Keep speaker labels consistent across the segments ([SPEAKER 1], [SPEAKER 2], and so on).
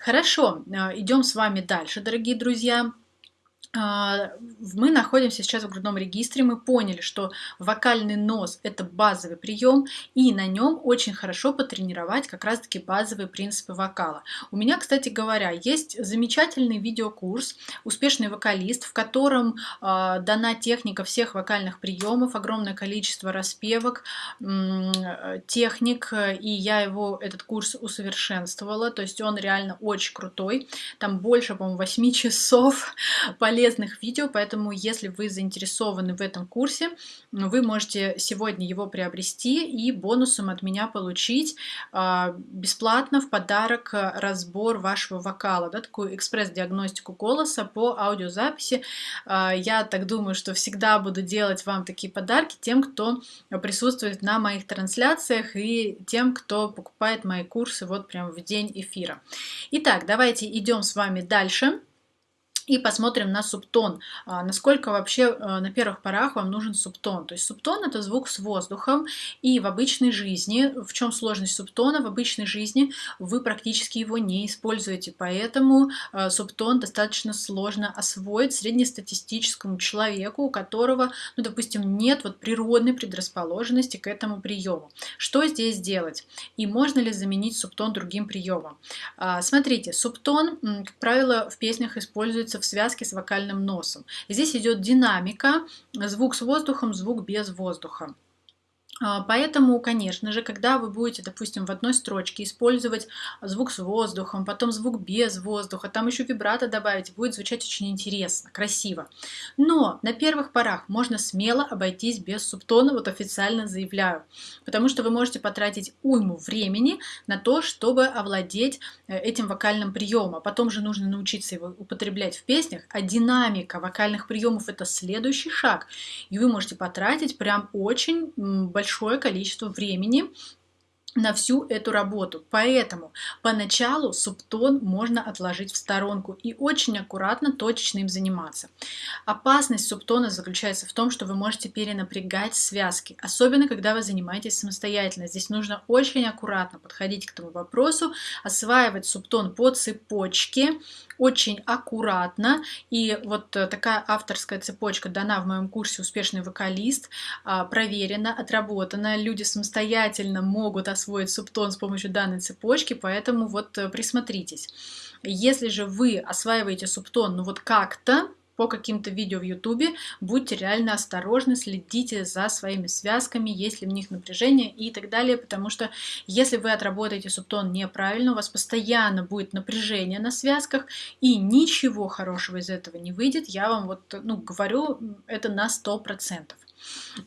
[SPEAKER 1] Хорошо, э, идем с вами дальше, дорогие друзья. А, мы находимся сейчас в грудном регистре, мы поняли, что вокальный нос – это базовый прием, и на нем очень хорошо потренировать как раз-таки базовые принципы вокала. У меня, кстати говоря, есть замечательный видеокурс «Успешный вокалист», в котором э, дана техника всех вокальных приемов, огромное количество распевок, техник, и я его, этот курс усовершенствовала, то есть он реально очень крутой, там больше, по-моему, 8 часов полезных полезных видео, поэтому если вы заинтересованы в этом курсе, вы можете сегодня его приобрести и бонусом от меня получить э, бесплатно в подарок разбор вашего вокала, да, такую экспресс-диагностику голоса по аудиозаписи. Э, я так думаю, что всегда буду делать вам такие подарки тем, кто присутствует на моих трансляциях и тем, кто покупает мои курсы вот прям в день эфира. Итак, давайте идем с вами дальше и посмотрим на субтон. А, насколько вообще э, на первых порах вам нужен субтон. То есть субтон это звук с воздухом. И в обычной жизни, в чем сложность субтона? В обычной жизни вы практически его не используете. Поэтому э, субтон достаточно сложно освоить среднестатистическому человеку, у которого, ну, допустим, нет вот природной предрасположенности к этому приему. Что здесь делать? И можно ли заменить субтон другим приемом? А, смотрите, субтон, как правило, в песнях используется в связке с вокальным носом. Здесь идет динамика, звук с воздухом, звук без воздуха. А, поэтому, конечно же, когда вы будете, допустим, в одной строчке использовать звук с воздухом, потом звук без воздуха, там еще вибрато добавить, будет звучать очень интересно, красиво. Но на первых порах можно смело обойтись без субтона, вот официально заявляю, потому что вы можете потратить уйму времени на то, чтобы овладеть э, этим вокальным приемом. А потом же нужно научиться его употреблять в песнях, а динамика вокальных приемов это следующий шаг. И вы можете потратить прям очень большой большое количество времени на всю эту работу. Поэтому поначалу субтон можно отложить в сторонку и очень аккуратно, точечно им заниматься. Опасность субтона заключается в том, что вы можете перенапрягать связки, особенно когда вы занимаетесь самостоятельно. Здесь нужно очень аккуратно подходить к этому вопросу, осваивать субтон по цепочке, очень аккуратно. И вот такая авторская цепочка дана в моем курсе «Успешный вокалист», а, проверена, отработана. Люди самостоятельно могут освоить субтон с помощью данной цепочки, поэтому вот э, присмотритесь. Если же вы осваиваете субтон, ну вот как-то, по каким-то видео в YouTube, будьте реально осторожны, следите за своими связками, есть ли в них напряжение и так далее, потому что если вы отработаете субтон неправильно, у вас постоянно будет напряжение на связках, и ничего хорошего из этого не выйдет, я вам вот ну, говорю это на 100%.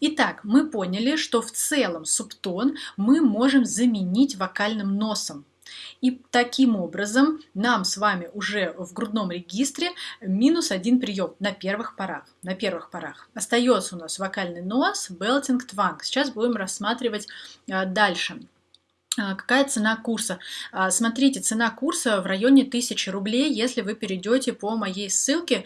[SPEAKER 1] Итак, мы поняли, что в целом субтон мы можем заменить вокальным носом. И таким образом нам с вами уже в грудном регистре минус один прием на первых порах. На первых порах. Остается у нас вокальный нос, белтинг, тванг. Сейчас будем рассматривать а, дальше. А, какая цена курса? А, смотрите, цена курса в районе 1000 рублей, если вы перейдете по моей ссылке